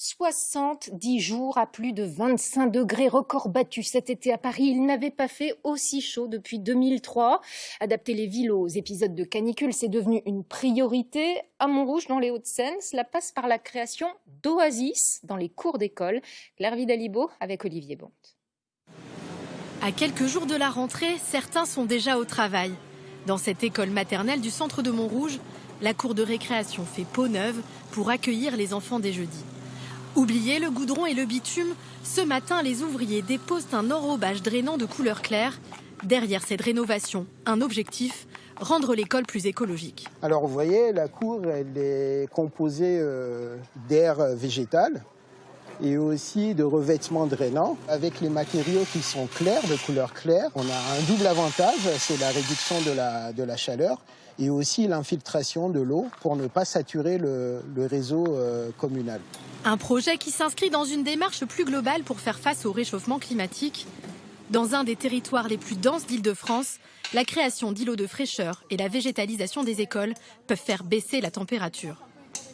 70 jours à plus de 25 degrés, record battu cet été à Paris. Il n'avait pas fait aussi chaud depuis 2003. Adapter les villes aux épisodes de canicule, c'est devenu une priorité. À Montrouge, dans les Hauts-de-Seine, cela passe par la création d'oasis dans les cours d'école. Claire Vidalibo avec Olivier Bonte. À quelques jours de la rentrée, certains sont déjà au travail. Dans cette école maternelle du centre de Montrouge, la cour de récréation fait peau neuve pour accueillir les enfants des jeudis. Oubliez le goudron et le bitume, ce matin, les ouvriers déposent un enrobage drainant de couleur claire. Derrière cette rénovation, un objectif, rendre l'école plus écologique. Alors vous voyez, la cour, elle est composée euh, d'air végétal et aussi de revêtements drainants. Avec les matériaux qui sont clairs, de couleur claire, on a un double avantage, c'est la réduction de la, chaleur et aussi l'infiltration de l'eau pour ne pas saturer le, réseau euh, communal. Un projet qui s'inscrit dans une démarche plus globale pour faire face au réchauffement climatique. Dans un des territoires les plus denses d'Île-de-France, la création d'îlots de fraîcheur et la végétalisation des écoles peuvent faire baisser la température.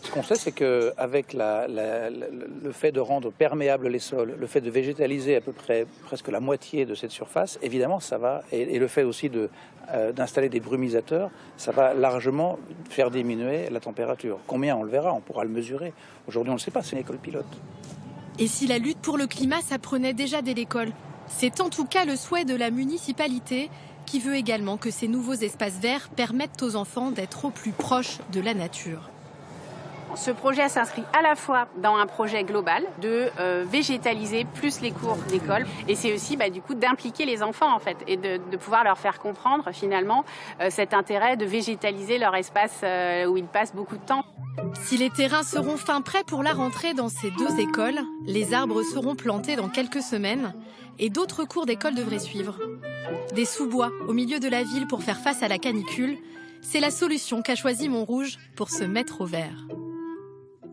Ce qu'on sait, c'est qu'avec le fait de rendre perméables les sols, le fait de végétaliser à peu près presque la moitié de cette surface, évidemment, ça va, et, le fait aussi euh, d'installer des brumisateurs, ça va largement faire diminuer la température. Combien on le verra, on pourra le mesurer. Aujourd'hui, on ne le sait pas, c'est une école pilote. Et si la lutte pour le climat s'apprenait déjà dès l'école? C'est en tout cas le souhait de la municipalité qui veut également que ces nouveaux espaces verts permettent aux enfants d'être au plus proche de la nature. Ce projet s'inscrit à la fois dans un projet global de euh, végétaliser plus les cours d'école et c'est aussi bah, du coup d'impliquer les enfants en fait et de, pouvoir leur faire comprendre finalement euh, cet intérêt de végétaliser leur espace euh, où ils passent beaucoup de temps. Si les terrains seront fin prêts pour la rentrée dans ces deux écoles, les arbres seront plantés dans quelques semaines et d'autres cours d'école devraient suivre. Des sous-bois au milieu de la ville pour faire face à la canicule, c'est la solution qu'a choisi Montrouge pour se mettre au vert.